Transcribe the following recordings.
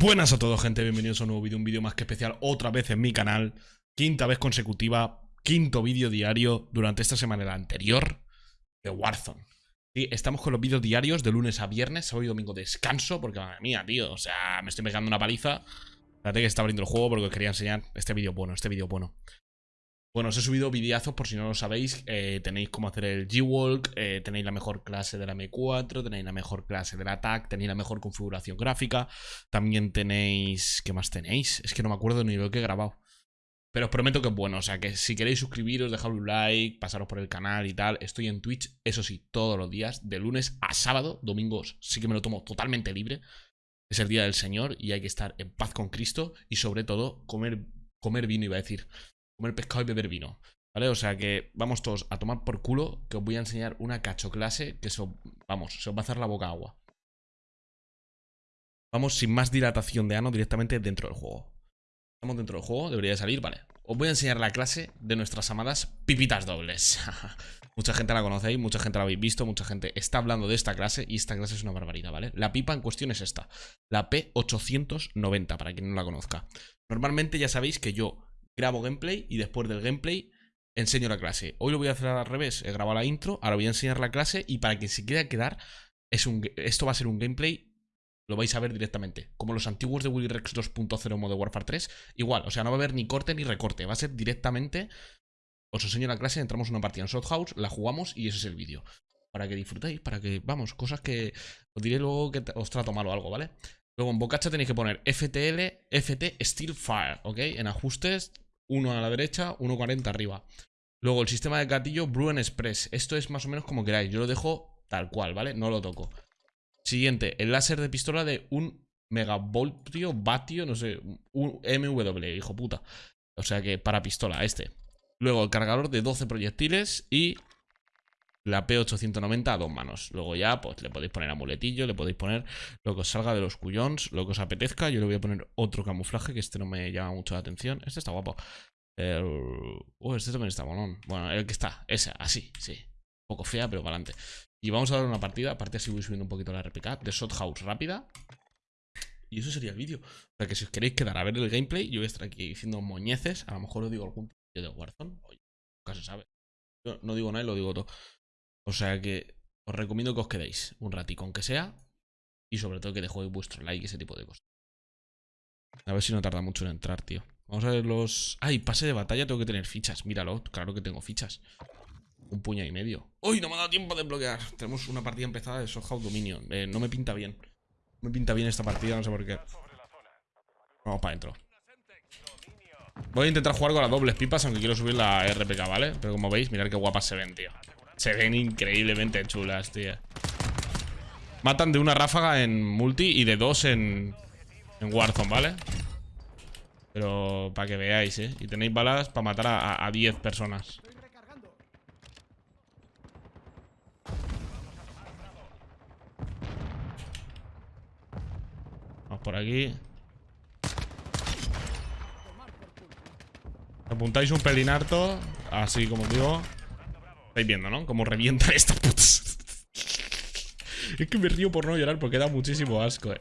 Buenas a todos gente, bienvenidos a un nuevo vídeo, un vídeo más que especial otra vez en mi canal Quinta vez consecutiva, quinto vídeo diario durante esta semana la anterior de Warzone. Sí, estamos con los vídeos diarios de lunes a viernes, sábado y domingo descanso Porque madre mía, tío, o sea, me estoy pegando una paliza. Espérate que está abriendo el juego porque os quería enseñar este vídeo bueno, este vídeo bueno bueno, os he subido videazos por si no lo sabéis. Eh, tenéis cómo hacer el G-Walk, eh, tenéis la mejor clase de la M4, tenéis la mejor clase del ATAC, tenéis la mejor configuración gráfica. También tenéis... ¿Qué más tenéis? Es que no me acuerdo ni lo que he grabado. Pero os prometo que es bueno, o sea que si queréis suscribiros, dejad un like, pasaros por el canal y tal. Estoy en Twitch, eso sí, todos los días, de lunes a sábado, domingos sí que me lo tomo totalmente libre. Es el día del Señor y hay que estar en paz con Cristo y sobre todo comer, comer vino, iba a decir comer pescado y beber vino. ¿Vale? O sea que vamos todos a tomar por culo que os voy a enseñar una cacho clase que eso, vamos, se os va a hacer la boca agua. Vamos sin más dilatación de ano directamente dentro del juego. Estamos dentro del juego, debería de salir, vale. Os voy a enseñar la clase de nuestras amadas pipitas dobles. mucha gente la conocéis, mucha gente la habéis visto, mucha gente está hablando de esta clase y esta clase es una barbaridad, ¿vale? La pipa en cuestión es esta, la P890, para quien no la conozca. Normalmente ya sabéis que yo grabo gameplay y después del gameplay enseño la clase. Hoy lo voy a hacer al revés, he grabado la intro, ahora voy a enseñar la clase y para que se quiera quedar, es un, esto va a ser un gameplay, lo vais a ver directamente. Como los antiguos de Willy Rex 2.0 modo Warfare 3, igual, o sea, no va a haber ni corte ni recorte, va a ser directamente, os enseño la clase, entramos en una partida en Shot House, la jugamos y ese es el vídeo. Para que disfrutéis, para que, vamos, cosas que os diré luego que os trato mal o algo, ¿vale? Luego en Bocacha tenéis que poner FTL, FT Steel Fire, ¿ok? En ajustes uno a la derecha, 1.40 arriba. Luego el sistema de gatillo Bruen Express. Esto es más o menos como queráis. Yo lo dejo tal cual, ¿vale? No lo toco. Siguiente, el láser de pistola de un megavoltio, vatio, no sé, un MW, hijo puta. O sea que para pistola, este. Luego el cargador de 12 proyectiles y la P890 a dos manos. Luego ya, pues le podéis poner amuletillo, le podéis poner lo que os salga de los cuyons, lo que os apetezca. Yo le voy a poner otro camuflaje, que este no me llama mucho la atención. Este está guapo. Uh, este también está bonón. Bueno, el que está, ese, así, sí. Un poco fea, pero para adelante. Y vamos a dar una partida, aparte así voy subiendo un poquito la RPK, de Shot House rápida. Y eso sería el vídeo. O sea que si os queréis quedar a ver el gameplay, yo voy a estar aquí diciendo moñeces. A lo mejor os digo algún vídeo de Warzone. Oye, nunca se sabe. Yo no digo nada y lo digo todo. O sea que os recomiendo que os quedéis un ratico, aunque sea. Y sobre todo que dejéis vuestro like y ese tipo de cosas. A ver si no tarda mucho en entrar, tío. Vamos a ver los... ¡Ay! Pase de batalla tengo que tener fichas. Míralo, claro que tengo fichas. Un puño y medio. ¡Uy! No me ha dado tiempo de bloquear. Tenemos una partida empezada de Soulhouse Dominion. Eh, no me pinta bien. No me pinta bien esta partida, no sé por qué. Vamos para adentro. Voy a intentar jugar con las dobles pipas, aunque quiero subir la RPK, ¿vale? Pero como veis, mirad qué guapas se ven, tío. Se ven increíblemente chulas, tío. Matan de una ráfaga en multi y de dos en, en Warzone, ¿vale? Pero para que veáis, ¿eh? Y tenéis balas para matar a 10 personas. Vamos por aquí. Apuntáis un pelín harto, así como digo. Estáis viendo, ¿no? Como revientan estas putas. es que me río por no llorar porque da muchísimo asco, eh.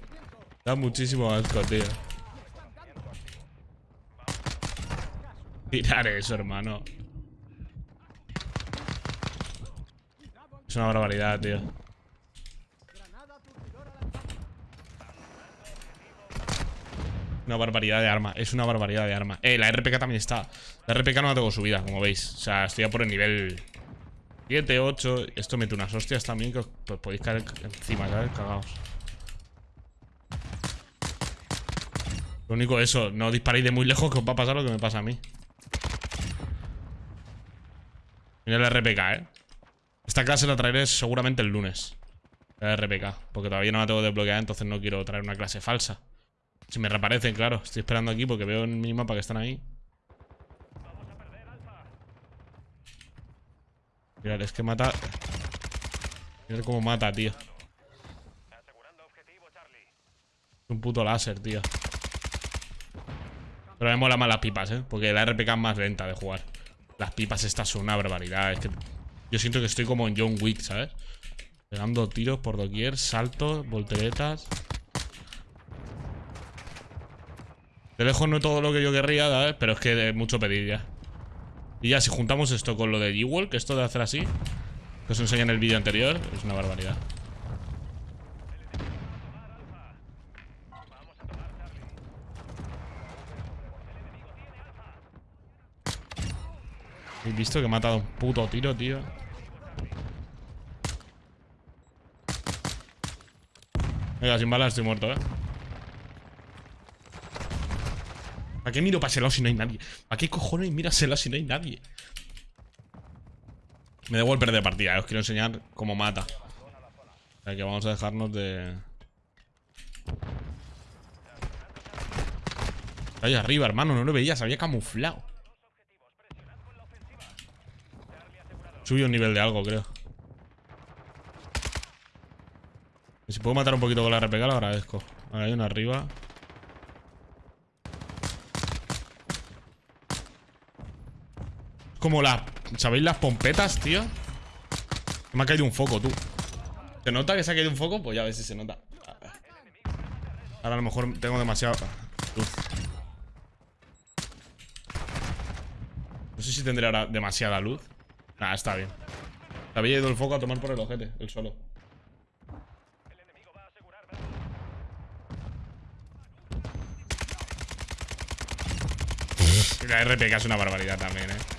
Da muchísimo asco, tío. Mirar eso, hermano. Es una barbaridad, tío. Una barbaridad de arma. Es una barbaridad de arma. Eh, la RPK también está. La RPK no la tengo subida, como veis. O sea, estoy ya por el nivel 7, 8. Esto mete unas hostias también que os pues, podéis caer encima, ¿sabes? Cagaos. Lo único eso, no disparéis de muy lejos que os va a pasar lo que me pasa a mí. Mira el RPK, ¿eh? Esta clase la traeré seguramente el lunes. La RPK. Porque todavía no la tengo desbloqueada, entonces no quiero traer una clase falsa. Si me reaparecen, claro. Estoy esperando aquí porque veo en mi mapa que están ahí. Mirad, es que mata... Mirad cómo mata, tío. Es un puto láser, tío. Pero me mola más las pipas, ¿eh? Porque la RPK es más lenta de jugar. Las pipas estas son una barbaridad. Es que yo siento que estoy como en John Wick, ¿sabes? Pegando tiros por doquier, saltos, volteretas. De lejos no todo lo que yo querría, ¿sabes? Pero es que es mucho pedir ya. Y ya, si juntamos esto con lo de G-Wall, que esto de hacer así, que os enseñé en el vídeo anterior, es una barbaridad. ¿Habéis visto que me ha matado un puto tiro, tío? Venga, sin balas estoy muerto, ¿eh? ¿Para qué miro para ese lado si no hay nadie? ¿Para qué cojones mira ese lado si no hay nadie? Me da igual perder partida, ¿eh? os quiero enseñar cómo mata. O que vamos a dejarnos de... Ahí arriba, hermano, no lo veía, se había camuflado. Subió un nivel de algo, creo. Si puedo matar un poquito con la RPG, lo agradezco. Ahora hay uno arriba. Como las... ¿Sabéis las pompetas, tío? Me ha caído un foco, tú. ¿Se nota que se ha caído un foco? Pues ya a ver si se nota. Ahora a lo mejor tengo demasiada luz. No sé si tendré ahora demasiada luz. Nah, está bien. Se había ido el foco a tomar por el ojete, el solo. La RPK es una barbaridad también, eh.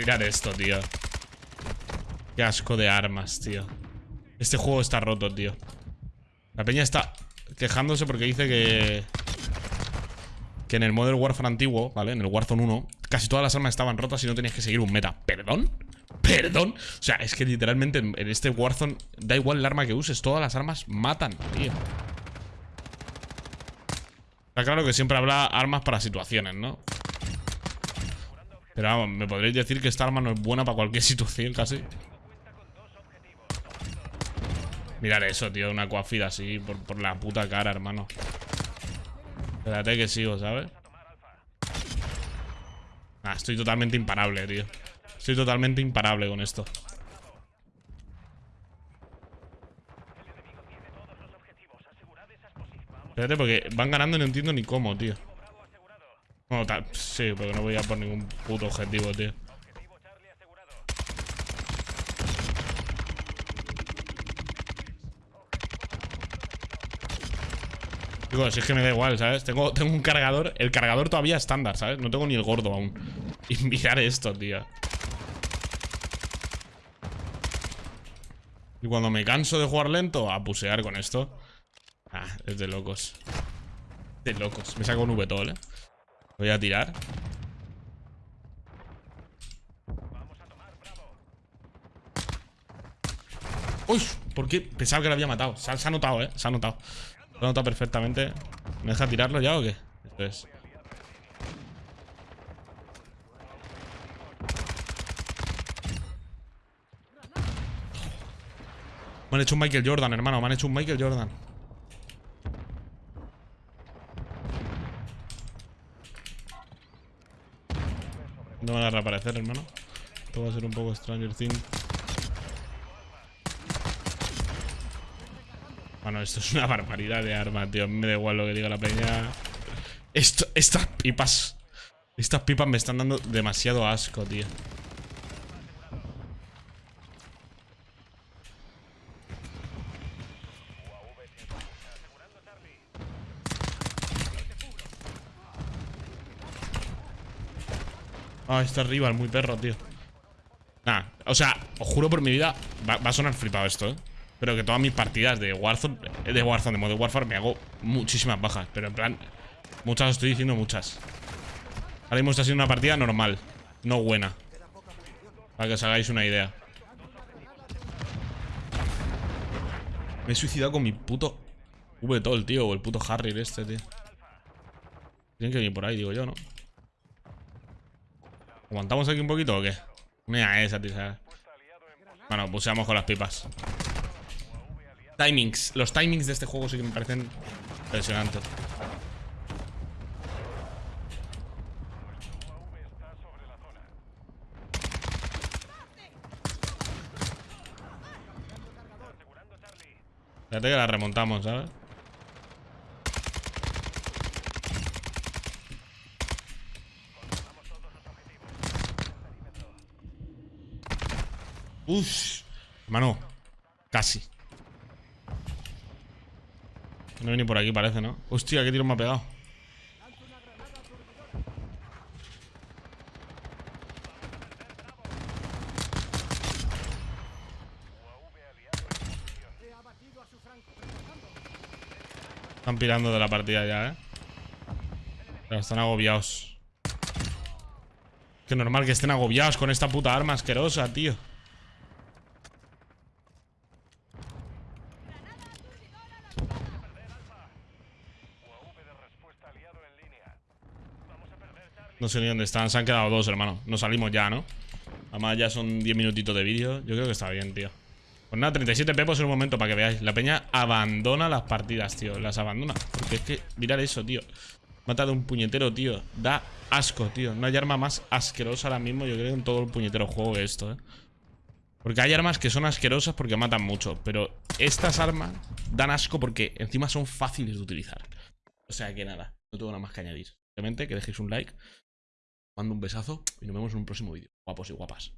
Mirad esto, tío. Qué asco de armas, tío. Este juego está roto, tío. La peña está quejándose porque dice que... Que en el Modern Warfare antiguo, ¿vale? En el Warzone 1 Casi todas las armas estaban rotas y no tenías que seguir un meta ¿Perdón? ¿Perdón? O sea, es que literalmente en este Warzone Da igual el arma que uses, todas las armas matan, tío Está claro que siempre habrá armas para situaciones, ¿no? Pero vamos, me podréis decir que esta arma no es buena para cualquier situación casi. Mirad eso, tío, una coafida así por, por la puta cara, hermano. Espérate que sigo, ¿sabes? Ah, estoy totalmente imparable, tío. Estoy totalmente imparable con esto. Espérate, porque van ganando y no entiendo ni cómo, tío Sí, porque no voy a por ningún puto objetivo, tío Digo, si es que me da igual, ¿sabes? Tengo, tengo un cargador El cargador todavía estándar, ¿sabes? No tengo ni el gordo aún Y esto, tío Y cuando me canso de jugar lento A pusear con esto Ah, es de locos De locos Me saco un VTOL, ¿eh? Voy a tirar Uy, ¿por qué? Pensaba que lo había matado se ha notado, ¿eh? Se ha notado lo nota perfectamente. ¿Me deja tirarlo ya o qué? Esto es. Me han hecho un Michael Jordan, hermano. Me han hecho un Michael Jordan. No van a reaparecer, hermano. Esto va a ser un poco Stranger Things. Bueno, esto es una barbaridad de arma, tío. Me da igual lo que diga la peña. Esto, estas pipas. Estas pipas me están dando demasiado asco, tío. Ah, está arriba, muy perro, tío. Nah, o sea, os juro por mi vida, va a sonar flipado esto, ¿eh? Pero que todas mis partidas de Warzone De Warzone, de modo Warfare Me hago muchísimas bajas Pero en plan Muchas estoy diciendo muchas Ahora mismo está siendo una partida normal No buena Para que os hagáis una idea Me he suicidado con mi puto V-Toll, tío O el puto Harry este, tío Tienen que venir por ahí, digo yo, ¿no? ¿Aguantamos aquí un poquito o qué? Mira esa, tío Bueno, puseamos con las pipas Timings. Los timings de este juego sí que me parecen impresionantes. Fíjate que la remontamos, ¿sabes? Uf. Hermano. Casi. No viene por aquí, parece, ¿no? Hostia, qué tiro me ha pegado. Están pirando de la partida ya, ¿eh? Pero están agobiados. Qué normal que estén agobiados con esta puta arma asquerosa, tío. No sé ni dónde están. Se han quedado dos, hermano. Nos salimos ya, ¿no? Además ya son 10 minutitos de vídeo. Yo creo que está bien, tío. Pues nada, 37 pepos en un momento para que veáis. La peña abandona las partidas, tío. Las abandona. Porque es que, mirad eso, tío. Mata de un puñetero, tío. Da asco, tío. No hay arma más asquerosa ahora mismo, yo creo, en todo el puñetero juego que esto, ¿eh? Porque hay armas que son asquerosas porque matan mucho. Pero estas armas dan asco porque encima son fáciles de utilizar. O sea que nada, no tengo nada más que añadir. Simplemente que dejéis un like. Mando un besazo y nos vemos en un próximo vídeo. Guapos y guapas.